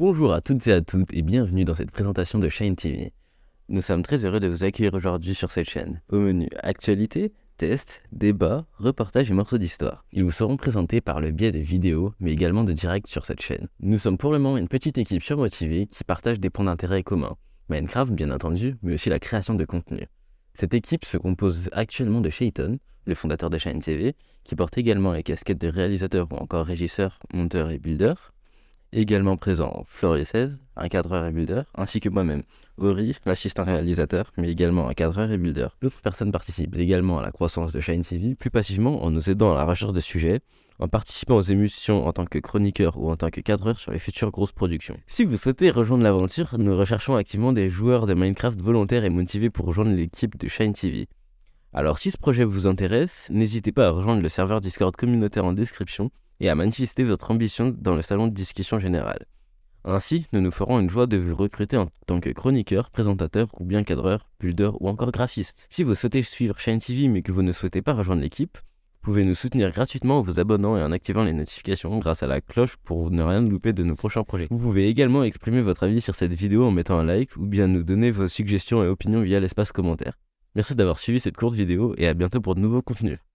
Bonjour à toutes et à toutes et bienvenue dans cette présentation de Shine TV. Nous sommes très heureux de vous accueillir aujourd'hui sur cette chaîne. Au menu actualité, tests, débats, reportages et morceaux d'histoire. Ils vous seront présentés par le biais de vidéos, mais également de directs sur cette chaîne. Nous sommes pour le moment une petite équipe surmotivée qui partage des points d'intérêt communs. Minecraft bien entendu, mais aussi la création de contenu. Cette équipe se compose actuellement de Shayton, le fondateur de Shine TV, qui porte également les casquettes de réalisateur ou encore régisseur, monteur et builder, Également présent Florie 16, un cadreur et builder, ainsi que moi-même, Ori, l'assistant réalisateur, mais également un cadreur et builder. D'autres personnes participent également à la croissance de Shine TV, plus passivement en nous aidant à la recherche de sujets, en participant aux émissions en tant que chroniqueur ou en tant que cadreur sur les futures grosses productions. Si vous souhaitez rejoindre l'aventure, nous recherchons activement des joueurs de Minecraft volontaires et motivés pour rejoindre l'équipe de Shine TV. Alors si ce projet vous intéresse, n'hésitez pas à rejoindre le serveur Discord communautaire en description et à manifester votre ambition dans le salon de discussion générale. Ainsi, nous nous ferons une joie de vous recruter en tant que chroniqueur, présentateur ou bien cadreur, builder ou encore graphiste. Si vous souhaitez suivre Shine TV mais que vous ne souhaitez pas rejoindre l'équipe, vous pouvez nous soutenir gratuitement en vous abonnant et en activant les notifications grâce à la cloche pour ne rien louper de nos prochains projets. Vous pouvez également exprimer votre avis sur cette vidéo en mettant un like ou bien nous donner vos suggestions et opinions via l'espace commentaire. Merci d'avoir suivi cette courte vidéo et à bientôt pour de nouveaux contenus.